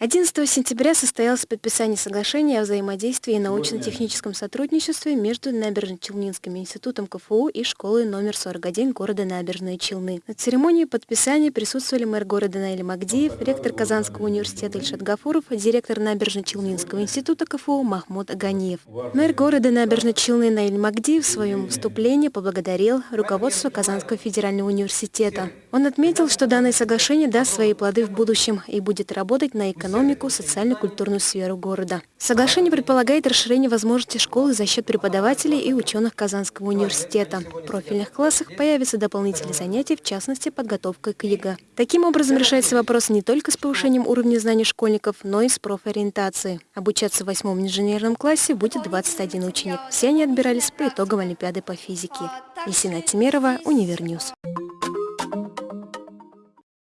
11 сентября состоялось подписание соглашения о взаимодействии и научно-техническом сотрудничестве между Набережно-Челнинским институтом КФУ и школой номер 41 города Набережные Челны. На церемонии подписания присутствовали мэр города Наиль Магдиев, ректор Казанского университета Ильшат Гафуров, директор Набережно-Челнинского института КФУ Махмуд Аганиев. Мэр города Набережно-Челны Наиль Магдиев в своем выступлении поблагодарил руководство Казанского федерального университета. Он отметил, что данное соглашение даст свои плоды в будущем и будет работать на экономику социально-культурную сферу города. Соглашение предполагает расширение возможностей школы за счет преподавателей и ученых Казанского университета. В профильных классах появятся дополнительные занятия, в частности, подготовка к ЕГЭ. Таким образом решается вопрос не только с повышением уровня знаний школьников, но и с профориентацией. Обучаться в восьмом инженерном классе будет 21 ученик. Все они отбирались по итогам Олимпиады по физике. Лисина Тимерова, Univer News.